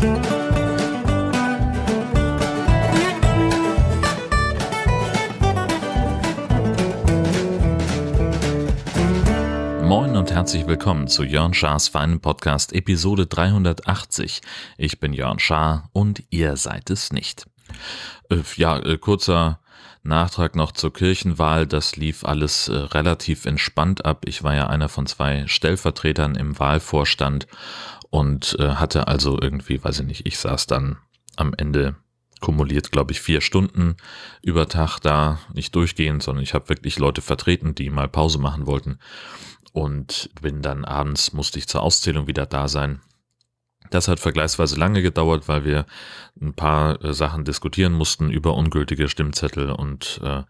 Moin und herzlich willkommen zu Jörn Schars feinen Podcast Episode 380. Ich bin Jörn Schaar und ihr seid es nicht. Äh, ja, äh, kurzer Nachtrag noch zur Kirchenwahl. Das lief alles äh, relativ entspannt ab. Ich war ja einer von zwei Stellvertretern im Wahlvorstand und äh, hatte also irgendwie, weiß ich nicht, ich saß dann am Ende kumuliert, glaube ich, vier Stunden über Tag da, nicht durchgehend, sondern ich habe wirklich Leute vertreten, die mal Pause machen wollten und bin dann abends, musste ich zur Auszählung wieder da sein das hat vergleichsweise lange gedauert, weil wir ein paar äh, Sachen diskutieren mussten über ungültige Stimmzettel und äh,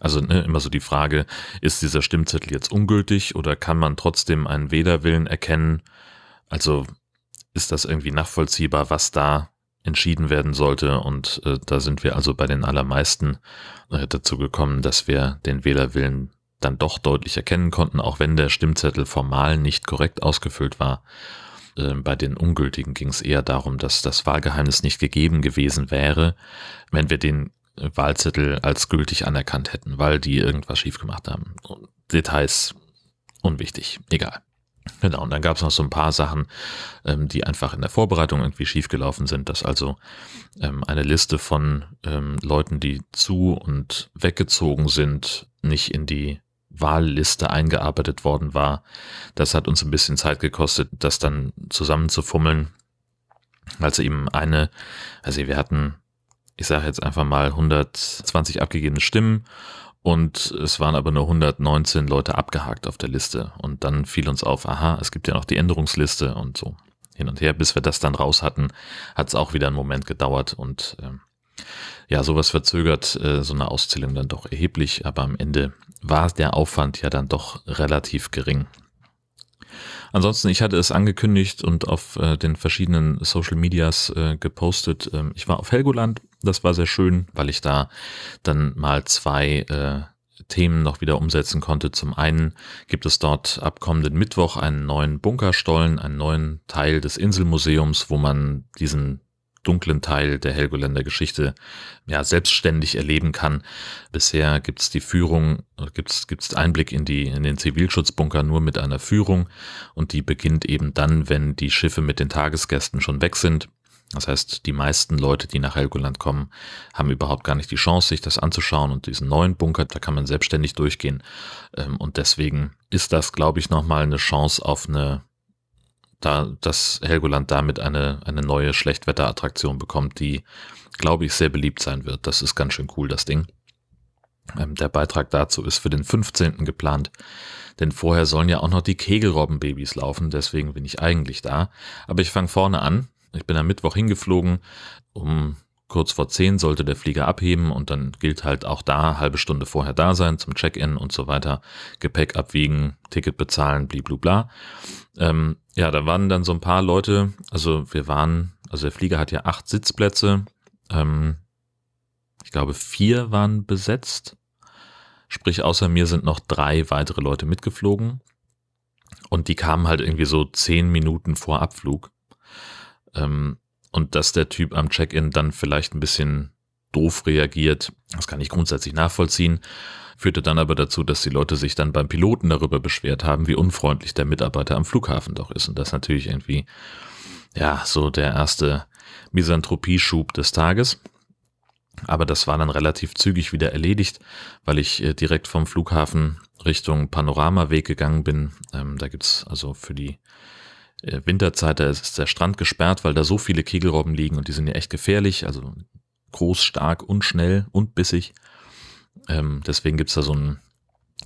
also ne, immer so die Frage, ist dieser Stimmzettel jetzt ungültig oder kann man trotzdem einen Wählerwillen erkennen? Also ist das irgendwie nachvollziehbar, was da entschieden werden sollte? Und äh, da sind wir also bei den allermeisten äh, dazu gekommen, dass wir den Wählerwillen dann doch deutlich erkennen konnten, auch wenn der Stimmzettel formal nicht korrekt ausgefüllt war. Ähm, bei den Ungültigen ging es eher darum, dass das Wahlgeheimnis nicht gegeben gewesen wäre, wenn wir den äh, Wahlzettel als gültig anerkannt hätten, weil die irgendwas schief gemacht haben. Details unwichtig, egal. Genau, und dann gab es noch so ein paar Sachen, ähm, die einfach in der Vorbereitung irgendwie schiefgelaufen sind, dass also ähm, eine Liste von ähm, Leuten, die zu und weggezogen sind, nicht in die Wahlliste eingearbeitet worden war. Das hat uns ein bisschen Zeit gekostet, das dann zusammenzufummeln. Also eben eine, also wir hatten, ich sage jetzt einfach mal 120 abgegebene Stimmen und es waren aber nur 119 Leute abgehakt auf der Liste. Und dann fiel uns auf, aha, es gibt ja noch die Änderungsliste und so hin und her. Bis wir das dann raus hatten, hat es auch wieder einen Moment gedauert und äh, ja, sowas verzögert äh, so eine Auszählung dann doch erheblich, aber am Ende war der Aufwand ja dann doch relativ gering. Ansonsten, ich hatte es angekündigt und auf äh, den verschiedenen Social Medias äh, gepostet. Ähm, ich war auf Helgoland, das war sehr schön, weil ich da dann mal zwei äh, Themen noch wieder umsetzen konnte. Zum einen gibt es dort ab kommenden Mittwoch einen neuen Bunkerstollen, einen neuen Teil des Inselmuseums, wo man diesen dunklen Teil der Helgoländer Geschichte ja selbstständig erleben kann. Bisher gibt es die Führung, gibt es Einblick in die in den Zivilschutzbunker nur mit einer Führung und die beginnt eben dann, wenn die Schiffe mit den Tagesgästen schon weg sind. Das heißt, die meisten Leute, die nach Helgoland kommen, haben überhaupt gar nicht die Chance, sich das anzuschauen und diesen neuen Bunker, da kann man selbstständig durchgehen. Ähm, und deswegen ist das, glaube ich, nochmal eine Chance auf eine da, dass Helgoland damit eine, eine neue Schlechtwetterattraktion bekommt, die, glaube ich, sehr beliebt sein wird. Das ist ganz schön cool, das Ding. Ähm, der Beitrag dazu ist für den 15. geplant, denn vorher sollen ja auch noch die Kegelrobbenbabys laufen, deswegen bin ich eigentlich da. Aber ich fange vorne an. Ich bin am Mittwoch hingeflogen, um kurz vor zehn sollte der Flieger abheben und dann gilt halt auch da halbe Stunde vorher da sein zum Check-in und so weiter, Gepäck abwiegen, Ticket bezahlen, bliblubla. Ähm, ja, da waren dann so ein paar Leute, also wir waren, also der Flieger hat ja acht Sitzplätze, ähm, ich glaube vier waren besetzt, sprich außer mir sind noch drei weitere Leute mitgeflogen. Und die kamen halt irgendwie so zehn Minuten vor Abflug. Ähm, und dass der Typ am Check-in dann vielleicht ein bisschen doof reagiert, das kann ich grundsätzlich nachvollziehen, führte dann aber dazu, dass die Leute sich dann beim Piloten darüber beschwert haben, wie unfreundlich der Mitarbeiter am Flughafen doch ist. Und das natürlich irgendwie, ja, so der erste Misanthropie-Schub des Tages. Aber das war dann relativ zügig wieder erledigt, weil ich äh, direkt vom Flughafen Richtung Panoramaweg gegangen bin. Ähm, da gibt's also für die Winterzeit, da ist der Strand gesperrt, weil da so viele Kegelrobben liegen und die sind ja echt gefährlich, also groß, stark und schnell und bissig. Ähm, deswegen gibt's da so einen,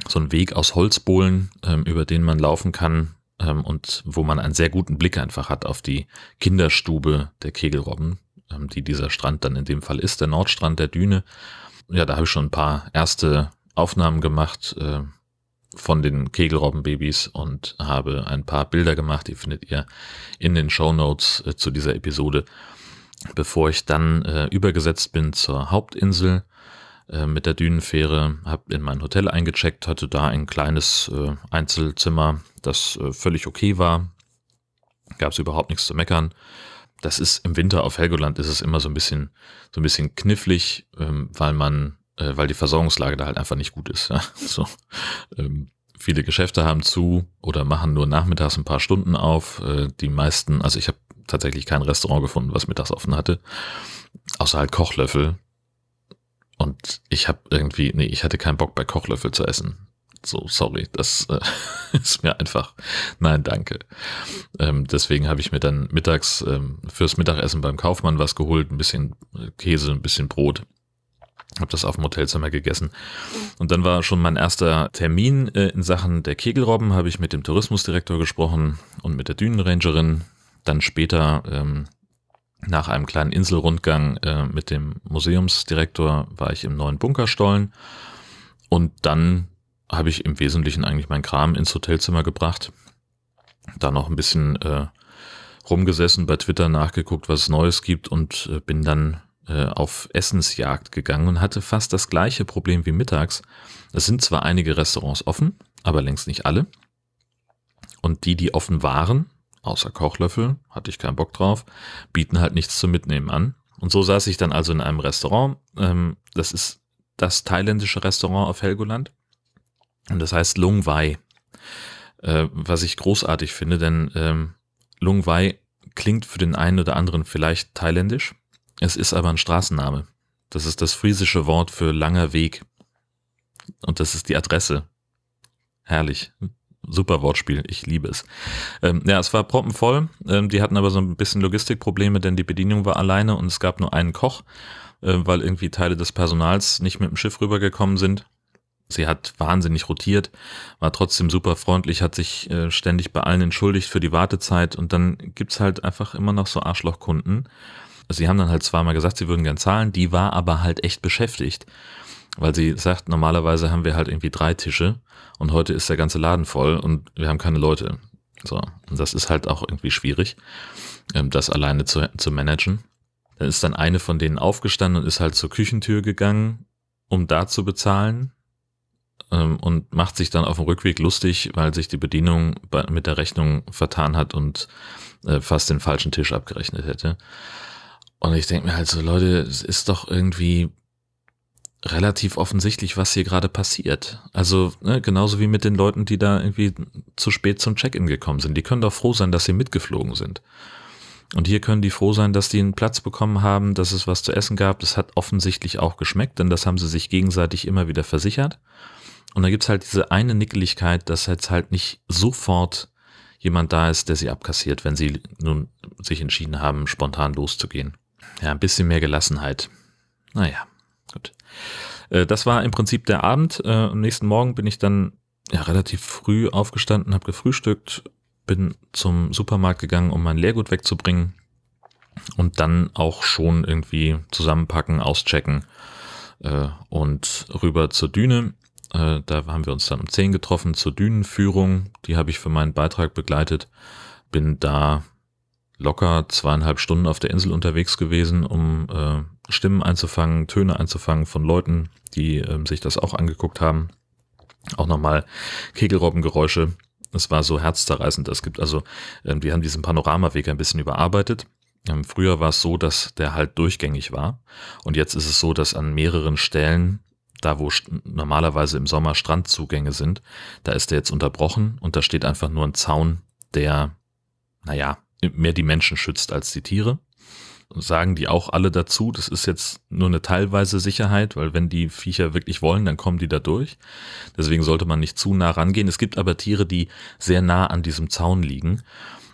so Weg aus Holzbohlen, ähm, über den man laufen kann ähm, und wo man einen sehr guten Blick einfach hat auf die Kinderstube der Kegelrobben, ähm, die dieser Strand dann in dem Fall ist, der Nordstrand der Düne. Ja, da habe ich schon ein paar erste Aufnahmen gemacht, äh, von den Kegelrobbenbabys und habe ein paar Bilder gemacht, die findet ihr in den Show Notes äh, zu dieser Episode, bevor ich dann äh, übergesetzt bin zur Hauptinsel äh, mit der Dünenfähre, habe in mein Hotel eingecheckt, hatte da ein kleines äh, Einzelzimmer, das äh, völlig okay war, gab es überhaupt nichts zu meckern. das ist im Winter auf Helgoland ist es immer so ein bisschen, so ein bisschen knifflig, ähm, weil man, äh, weil die Versorgungslage da halt einfach nicht gut ist. Ja? So, ähm, viele Geschäfte haben zu oder machen nur nachmittags ein paar Stunden auf. Äh, die meisten, also ich habe tatsächlich kein Restaurant gefunden, was mittags offen hatte, außer halt Kochlöffel. Und ich habe irgendwie, nee, ich hatte keinen Bock bei Kochlöffel zu essen. So, sorry, das äh, ist mir einfach, nein, danke. Ähm, deswegen habe ich mir dann mittags ähm, fürs Mittagessen beim Kaufmann was geholt, ein bisschen Käse, ein bisschen Brot. Habe das auf dem Hotelzimmer gegessen. Und dann war schon mein erster Termin äh, in Sachen der Kegelrobben, habe ich mit dem Tourismusdirektor gesprochen und mit der Dünenrangerin. Dann später ähm, nach einem kleinen Inselrundgang äh, mit dem Museumsdirektor war ich im neuen Bunkerstollen und dann habe ich im Wesentlichen eigentlich mein Kram ins Hotelzimmer gebracht. Da noch ein bisschen äh, rumgesessen, bei Twitter nachgeguckt, was es Neues gibt und äh, bin dann äh, auf Essensjagd gegangen und hatte fast das gleiche Problem wie mittags. Es sind zwar einige Restaurants offen, aber längst nicht alle. Und die, die offen waren, außer Kochlöffel, hatte ich keinen Bock drauf, bieten halt nichts zum Mitnehmen an. Und so saß ich dann also in einem Restaurant. Ähm, das ist das thailändische Restaurant auf Helgoland. Und das heißt Lung Wai, äh, was ich großartig finde, denn ähm, Lung Wai klingt für den einen oder anderen vielleicht thailändisch. Es ist aber ein Straßenname. Das ist das friesische Wort für langer Weg. Und das ist die Adresse. Herrlich. Super Wortspiel, ich liebe es. Ähm, ja, es war proppenvoll. Ähm, die hatten aber so ein bisschen Logistikprobleme, denn die Bedienung war alleine und es gab nur einen Koch, äh, weil irgendwie Teile des Personals nicht mit dem Schiff rübergekommen sind. Sie hat wahnsinnig rotiert, war trotzdem super freundlich, hat sich äh, ständig bei allen entschuldigt für die Wartezeit und dann gibt's halt einfach immer noch so Arschlochkunden. Sie haben dann halt zweimal gesagt, sie würden gern zahlen, die war aber halt echt beschäftigt, weil sie sagt, normalerweise haben wir halt irgendwie drei Tische und heute ist der ganze Laden voll und wir haben keine Leute. So, und das ist halt auch irgendwie schwierig, ähm, das alleine zu, zu managen. Dann ist dann eine von denen aufgestanden und ist halt zur Küchentür gegangen, um da zu bezahlen ähm, und macht sich dann auf dem Rückweg lustig, weil sich die Bedienung mit der Rechnung vertan hat und äh, fast den falschen Tisch abgerechnet hätte. Und ich denke mir halt so, Leute, es ist doch irgendwie relativ offensichtlich, was hier gerade passiert. Also ne, genauso wie mit den Leuten, die da irgendwie zu spät zum Check-in gekommen sind. Die können doch froh sein, dass sie mitgeflogen sind. Und hier können die froh sein, dass die einen Platz bekommen haben, dass es was zu essen gab. Das hat offensichtlich auch geschmeckt, denn das haben sie sich gegenseitig immer wieder versichert. Und da gibt's halt diese eine Nickeligkeit, dass jetzt halt nicht sofort jemand da ist, der sie abkassiert, wenn sie nun sich entschieden haben, spontan loszugehen. Ja, ein bisschen mehr Gelassenheit. Naja, gut. Äh, das war im Prinzip der Abend. Äh, am nächsten Morgen bin ich dann ja, relativ früh aufgestanden, habe gefrühstückt, bin zum Supermarkt gegangen, um mein Leergut wegzubringen und dann auch schon irgendwie zusammenpacken, auschecken äh, und rüber zur Düne. Da haben wir uns dann um 10 getroffen zur Dünenführung. Die habe ich für meinen Beitrag begleitet. Bin da locker zweieinhalb Stunden auf der Insel unterwegs gewesen, um äh, Stimmen einzufangen, Töne einzufangen von Leuten, die äh, sich das auch angeguckt haben. Auch nochmal Kegelrobbengeräusche. Es war so herzzerreißend. Es gibt also, äh, wir haben diesen Panoramaweg ein bisschen überarbeitet. Ähm, früher war es so, dass der halt durchgängig war. Und jetzt ist es so, dass an mehreren Stellen da wo normalerweise im Sommer Strandzugänge sind, da ist der jetzt unterbrochen und da steht einfach nur ein Zaun, der, naja, mehr die Menschen schützt als die Tiere. Sagen die auch alle dazu, das ist jetzt nur eine teilweise Sicherheit, weil wenn die Viecher wirklich wollen, dann kommen die da durch. Deswegen sollte man nicht zu nah rangehen. Es gibt aber Tiere, die sehr nah an diesem Zaun liegen,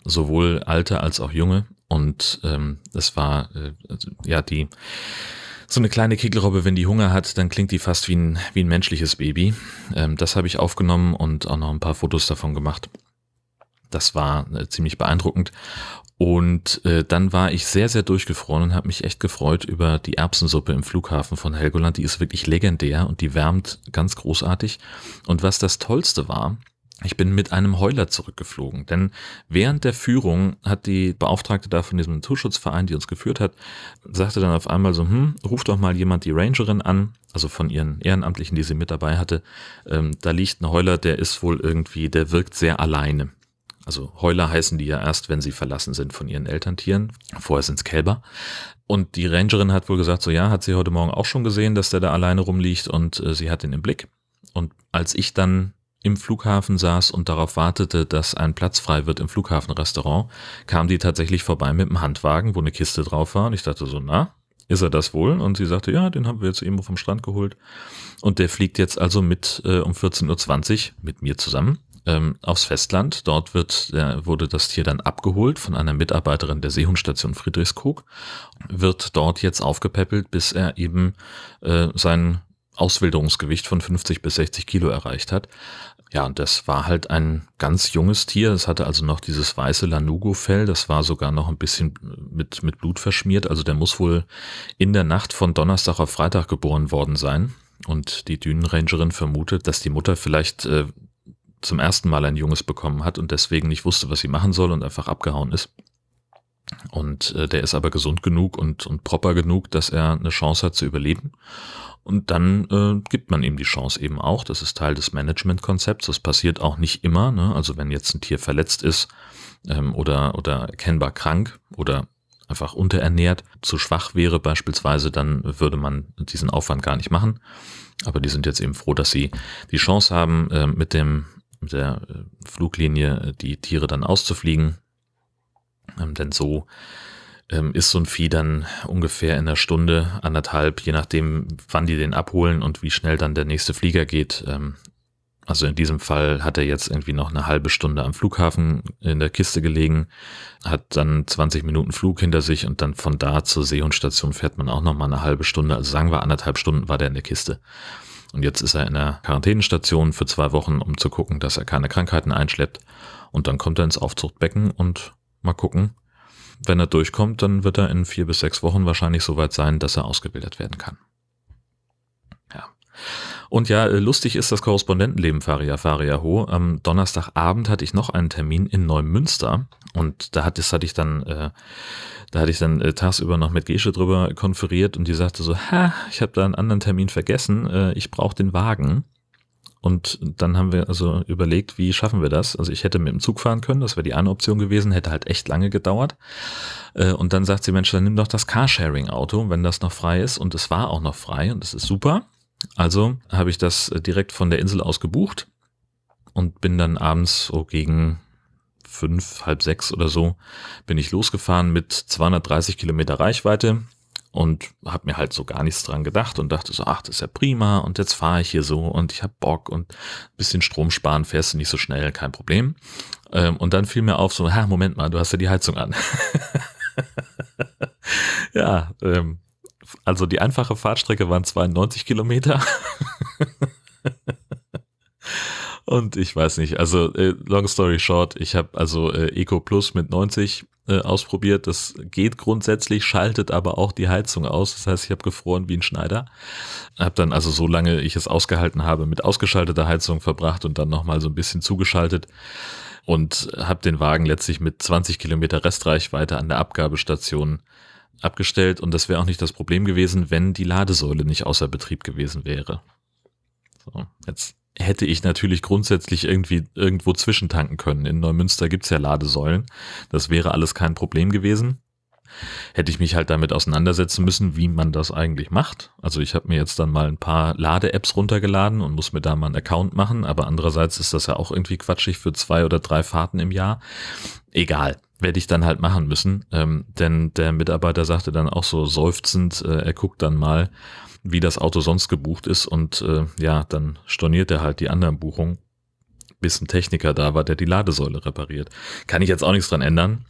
sowohl alte als auch junge. Und ähm, das war äh, ja die so eine kleine Kegelrobbe, wenn die Hunger hat, dann klingt die fast wie ein, wie ein menschliches Baby. Ähm, das habe ich aufgenommen und auch noch ein paar Fotos davon gemacht. Das war äh, ziemlich beeindruckend. Und äh, dann war ich sehr, sehr durchgefroren und habe mich echt gefreut über die Erbsensuppe im Flughafen von Helgoland. Die ist wirklich legendär und die wärmt ganz großartig. Und was das Tollste war, ich bin mit einem Heuler zurückgeflogen, denn während der Führung hat die Beauftragte da von diesem Naturschutzverein, die uns geführt hat, sagte dann auf einmal so, hm, ruft doch mal jemand die Rangerin an, also von ihren Ehrenamtlichen, die sie mit dabei hatte. Ähm, da liegt ein Heuler, der ist wohl irgendwie, der wirkt sehr alleine. Also Heuler heißen die ja erst, wenn sie verlassen sind von ihren Elterntieren. Vorher sind's Kälber. Und die Rangerin hat wohl gesagt, so ja, hat sie heute Morgen auch schon gesehen, dass der da alleine rumliegt und äh, sie hat ihn im Blick. Und als ich dann im Flughafen saß und darauf wartete, dass ein Platz frei wird im Flughafenrestaurant, kam die tatsächlich vorbei mit einem Handwagen, wo eine Kiste drauf war. Und ich dachte so, na, ist er das wohl? Und sie sagte, ja, den haben wir jetzt eben vom Strand geholt. Und der fliegt jetzt also mit äh, um 14.20 Uhr mit mir zusammen ähm, aufs Festland. Dort wird, äh, wurde das Tier dann abgeholt von einer Mitarbeiterin der Seehundstation Friedrichskoog, wird dort jetzt aufgepäppelt, bis er eben äh, sein Auswilderungsgewicht von 50 bis 60 Kilo erreicht hat. Ja, und das war halt ein ganz junges Tier. Es hatte also noch dieses weiße Lanugo-Fell. Das war sogar noch ein bisschen mit, mit Blut verschmiert. Also der muss wohl in der Nacht von Donnerstag auf Freitag geboren worden sein. Und die Dünenrangerin vermutet, dass die Mutter vielleicht äh, zum ersten Mal ein Junges bekommen hat und deswegen nicht wusste, was sie machen soll und einfach abgehauen ist. Und äh, der ist aber gesund genug und, und proper genug, dass er eine Chance hat zu überleben. Und dann äh, gibt man ihm die Chance eben auch. Das ist Teil des Managementkonzepts. Das passiert auch nicht immer. Ne? Also wenn jetzt ein Tier verletzt ist ähm, oder, oder erkennbar krank oder einfach unterernährt, zu schwach wäre beispielsweise, dann würde man diesen Aufwand gar nicht machen. Aber die sind jetzt eben froh, dass sie die Chance haben, äh, mit dem der äh, Fluglinie äh, die Tiere dann auszufliegen. Ähm, denn so ähm, ist so ein Vieh dann ungefähr in einer Stunde, anderthalb, je nachdem, wann die den abholen und wie schnell dann der nächste Flieger geht. Ähm, also in diesem Fall hat er jetzt irgendwie noch eine halbe Stunde am Flughafen in der Kiste gelegen, hat dann 20 Minuten Flug hinter sich und dann von da zur Seehundstation fährt man auch noch mal eine halbe Stunde. Also sagen wir anderthalb Stunden war der in der Kiste. Und jetzt ist er in der Quarantänestation für zwei Wochen, um zu gucken, dass er keine Krankheiten einschleppt. Und dann kommt er ins Aufzuchtbecken und mal gucken. Wenn er durchkommt, dann wird er in vier bis sechs Wochen wahrscheinlich so weit sein, dass er ausgebildet werden kann. Ja. Und ja, lustig ist das Korrespondentenleben Faria Faria Ho. Am Donnerstagabend hatte ich noch einen Termin in Neumünster und da hatte, das hatte ich dann äh, da hatte ich dann äh, tagsüber noch mit Gesche drüber konferiert und die sagte so, ha, ich habe da einen anderen Termin vergessen, äh, ich brauche den Wagen. Und dann haben wir also überlegt, wie schaffen wir das? Also ich hätte mit dem Zug fahren können, das wäre die eine Option gewesen, hätte halt echt lange gedauert. Äh, und dann sagt sie, Mensch, dann nimm doch das Carsharing-Auto, wenn das noch frei ist. Und es war auch noch frei und das ist super. Also habe ich das äh, direkt von der Insel aus gebucht und bin dann abends so gegen fünf, halb sechs oder so, bin ich losgefahren mit 230 Kilometer Reichweite und habe mir halt so gar nichts dran gedacht und dachte so, ach, das ist ja prima und jetzt fahre ich hier so und ich habe Bock und bisschen Strom sparen, fährst du nicht so schnell, kein Problem. Ähm, und dann fiel mir auf so, ha, Moment mal, du hast ja die Heizung an. ja, ähm, also die einfache Fahrtstrecke waren 92 Kilometer. Und ich weiß nicht, also äh, long story short, ich habe also äh, Eco Plus mit 90 äh, ausprobiert. Das geht grundsätzlich, schaltet aber auch die Heizung aus. Das heißt, ich habe gefroren wie ein Schneider. Habe dann also so lange ich es ausgehalten habe mit ausgeschalteter Heizung verbracht und dann nochmal so ein bisschen zugeschaltet und habe den Wagen letztlich mit 20 Kilometer Restreichweite an der Abgabestation abgestellt und das wäre auch nicht das Problem gewesen, wenn die Ladesäule nicht außer Betrieb gewesen wäre. So, jetzt hätte ich natürlich grundsätzlich irgendwie irgendwo zwischentanken können. In Neumünster gibt's ja Ladesäulen. Das wäre alles kein Problem gewesen. Hätte ich mich halt damit auseinandersetzen müssen, wie man das eigentlich macht. Also ich habe mir jetzt dann mal ein paar Lade-Apps runtergeladen und muss mir da mal einen Account machen, aber andererseits ist das ja auch irgendwie quatschig für zwei oder drei Fahrten im Jahr. Egal, werde ich dann halt machen müssen, ähm, denn der Mitarbeiter sagte dann auch so seufzend, äh, er guckt dann mal, wie das Auto sonst gebucht ist und äh, ja, dann storniert er halt die anderen Buchungen, bis ein Techniker da war, der die Ladesäule repariert. Kann ich jetzt auch nichts dran ändern.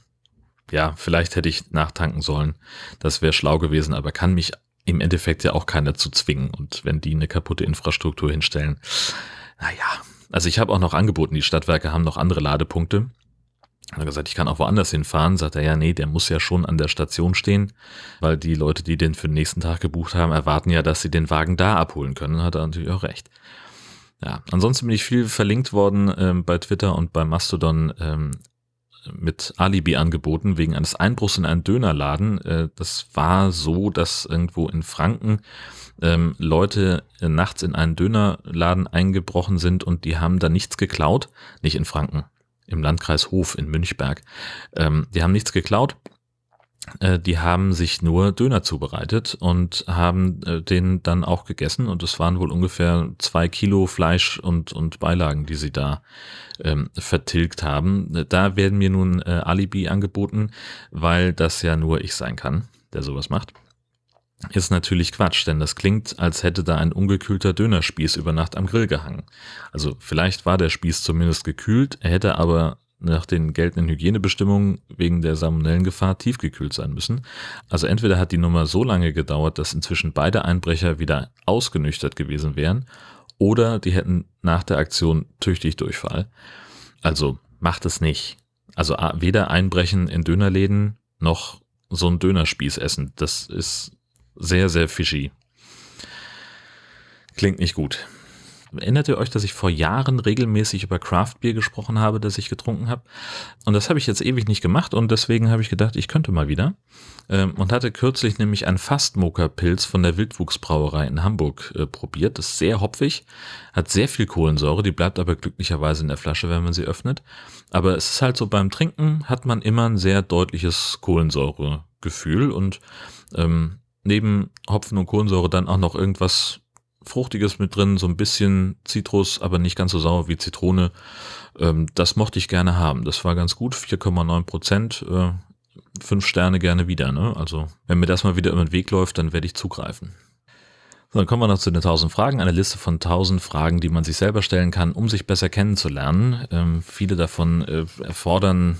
Ja, vielleicht hätte ich nachtanken sollen. Das wäre schlau gewesen, aber kann mich im Endeffekt ja auch keiner zu zwingen. Und wenn die eine kaputte Infrastruktur hinstellen, naja. Also ich habe auch noch angeboten, die Stadtwerke haben noch andere Ladepunkte. Er hat gesagt, ich kann auch woanders hinfahren. Sagt er, ja, nee, der muss ja schon an der Station stehen, weil die Leute, die den für den nächsten Tag gebucht haben, erwarten ja, dass sie den Wagen da abholen können. Hat er natürlich auch recht. Ja, ansonsten bin ich viel verlinkt worden ähm, bei Twitter und bei Mastodon ähm, mit Alibi-Angeboten wegen eines Einbruchs in einen Dönerladen. Äh, das war so, dass irgendwo in Franken ähm, Leute äh, nachts in einen Dönerladen eingebrochen sind und die haben da nichts geklaut. Nicht in Franken, im Landkreis Hof in Münchberg. Ähm, die haben nichts geklaut. Äh, die haben sich nur Döner zubereitet und haben äh, den dann auch gegessen und es waren wohl ungefähr zwei Kilo Fleisch und, und Beilagen, die sie da ähm, vertilgt haben. Da werden mir nun äh, Alibi angeboten, weil das ja nur ich sein kann, der sowas macht. Ist natürlich Quatsch, denn das klingt, als hätte da ein ungekühlter Dönerspieß über Nacht am Grill gehangen. Also vielleicht war der Spieß zumindest gekühlt, er hätte aber nach den geltenden Hygienebestimmungen wegen der Salmonellengefahr tiefgekühlt sein müssen. Also entweder hat die Nummer so lange gedauert, dass inzwischen beide Einbrecher wieder ausgenüchtert gewesen wären, oder die hätten nach der Aktion tüchtig Durchfall. Also macht es nicht. Also weder einbrechen in Dönerläden noch so ein Dönerspieß essen. Das ist sehr, sehr fishy. Klingt nicht gut. Erinnert ihr euch, dass ich vor Jahren regelmäßig über Craftbier gesprochen habe, das ich getrunken habe? Und das habe ich jetzt ewig nicht gemacht und deswegen habe ich gedacht, ich könnte mal wieder. Ähm, und hatte kürzlich nämlich einen Fastmoker-Pilz von der Wildwuchsbrauerei in Hamburg äh, probiert. Das ist sehr hopfig, hat sehr viel Kohlensäure, die bleibt aber glücklicherweise in der Flasche, wenn man sie öffnet. Aber es ist halt so, beim Trinken hat man immer ein sehr deutliches Kohlensäuregefühl und ähm, neben Hopfen und Kohlensäure dann auch noch irgendwas Fruchtiges mit drin, so ein bisschen Zitrus, aber nicht ganz so sauer wie Zitrone. Ähm, das mochte ich gerne haben. Das war ganz gut, 4,9 Prozent. Äh, fünf Sterne gerne wieder. Ne? Also wenn mir das mal wieder über den Weg läuft, dann werde ich zugreifen. So, dann kommen wir noch zu den 1000 Fragen. Eine Liste von 1000 Fragen, die man sich selber stellen kann, um sich besser kennenzulernen. Ähm, viele davon äh, erfordern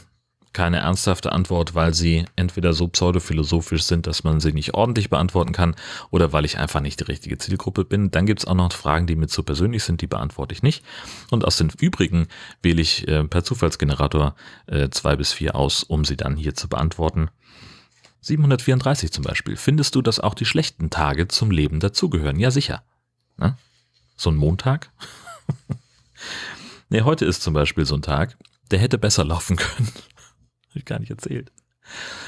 keine ernsthafte Antwort, weil sie entweder so pseudophilosophisch sind, dass man sie nicht ordentlich beantworten kann oder weil ich einfach nicht die richtige Zielgruppe bin. Dann gibt's auch noch Fragen, die mir zu persönlich sind, die beantworte ich nicht. Und aus den übrigen wähle ich äh, per Zufallsgenerator äh, zwei bis vier aus, um sie dann hier zu beantworten. 734 zum Beispiel. Findest du, dass auch die schlechten Tage zum Leben dazugehören? Ja, sicher. Ne? So ein Montag? nee, heute ist zum Beispiel so ein Tag, der hätte besser laufen können. Hab ich gar nicht erzählt.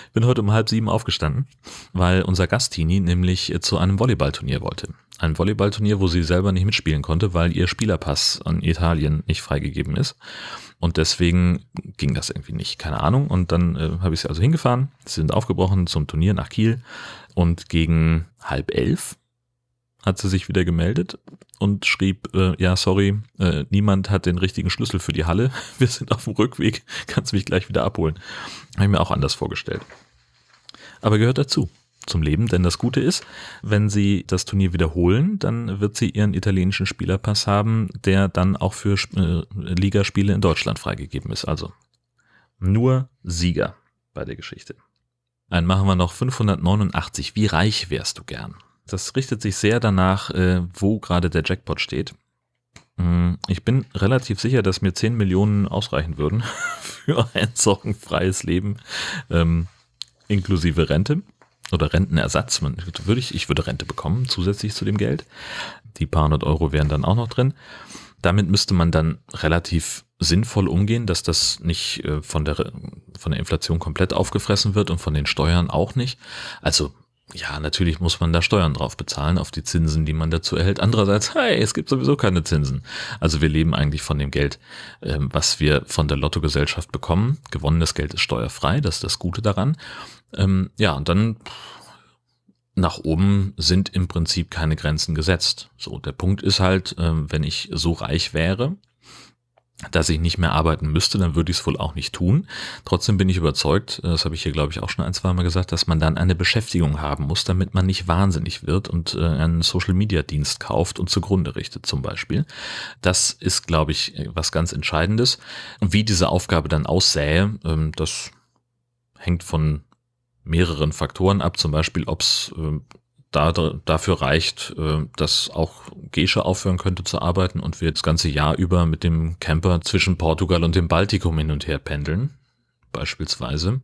Ich bin heute um halb sieben aufgestanden, weil unser Gastini nämlich zu einem Volleyballturnier wollte. Ein Volleyballturnier, wo sie selber nicht mitspielen konnte, weil ihr Spielerpass an Italien nicht freigegeben ist. Und deswegen ging das irgendwie nicht. Keine Ahnung. Und dann äh, habe ich sie also hingefahren. Sie sind aufgebrochen zum Turnier nach Kiel. Und gegen halb elf hat sie sich wieder gemeldet und schrieb, äh, ja, sorry, äh, niemand hat den richtigen Schlüssel für die Halle. Wir sind auf dem Rückweg, kannst mich gleich wieder abholen. Habe ich mir auch anders vorgestellt. Aber gehört dazu zum Leben, denn das Gute ist, wenn sie das Turnier wiederholen, dann wird sie ihren italienischen Spielerpass haben, der dann auch für äh, Ligaspiele in Deutschland freigegeben ist. Also nur Sieger bei der Geschichte. Einen machen wir noch 589. Wie reich wärst du gern? Das richtet sich sehr danach, äh, wo gerade der Jackpot steht. Mm, ich bin relativ sicher, dass mir 10 Millionen ausreichen würden für ein sorgenfreies Leben, ähm, inklusive Rente oder Rentenersatz. Würde ich, ich würde Rente bekommen, zusätzlich zu dem Geld. Die paar hundert Euro wären dann auch noch drin. Damit müsste man dann relativ sinnvoll umgehen, dass das nicht äh, von, der, von der Inflation komplett aufgefressen wird und von den Steuern auch nicht. Also ja, natürlich muss man da Steuern drauf bezahlen, auf die Zinsen, die man dazu erhält. Andererseits, hey, es gibt sowieso keine Zinsen. Also wir leben eigentlich von dem Geld, ähm, was wir von der Lottogesellschaft bekommen. Gewonnenes Geld ist steuerfrei, das ist das Gute daran. Ähm, ja, und dann nach oben sind im Prinzip keine Grenzen gesetzt. So, der Punkt ist halt, ähm, wenn ich so reich wäre, dass ich nicht mehr arbeiten müsste, dann würde ich es wohl auch nicht tun. Trotzdem bin ich überzeugt, das habe ich hier glaube ich auch schon ein, zwei Mal gesagt, dass man dann eine Beschäftigung haben muss, damit man nicht wahnsinnig wird und äh, einen Social-Media-Dienst kauft und zugrunde richtet zum Beispiel. Das ist glaube ich was ganz Entscheidendes. Und wie diese Aufgabe dann aussähe, ähm, das hängt von mehreren Faktoren ab, zum Beispiel ob es äh, da, dafür reicht, äh, dass auch Gesche aufhören könnte zu arbeiten und wir das ganze Jahr über mit dem Camper zwischen Portugal und dem Baltikum hin und her pendeln, beispielsweise,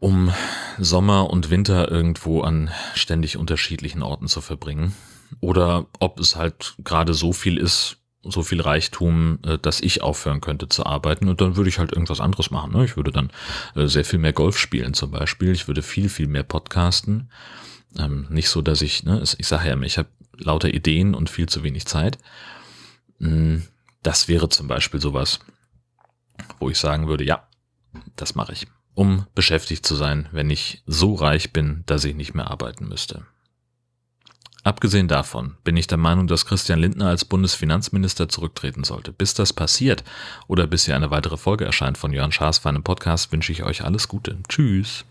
um Sommer und Winter irgendwo an ständig unterschiedlichen Orten zu verbringen. Oder ob es halt gerade so viel ist, so viel Reichtum, äh, dass ich aufhören könnte zu arbeiten und dann würde ich halt irgendwas anderes machen. Ne? Ich würde dann äh, sehr viel mehr Golf spielen zum Beispiel. Ich würde viel, viel mehr podcasten. Ähm, nicht so, dass ich, ne, ich sage ja, ich habe lauter Ideen und viel zu wenig Zeit. Mm, Das wäre zum Beispiel sowas, wo ich sagen würde, ja, das mache ich, um beschäftigt zu sein, wenn ich so reich bin, dass ich nicht mehr arbeiten müsste. Abgesehen davon bin ich der Meinung, dass Christian Lindner als Bundesfinanzminister zurücktreten sollte. Bis das passiert oder bis hier eine weitere Folge erscheint von Jörn Schaas für einen Podcast, wünsche ich euch alles Gute. Tschüss.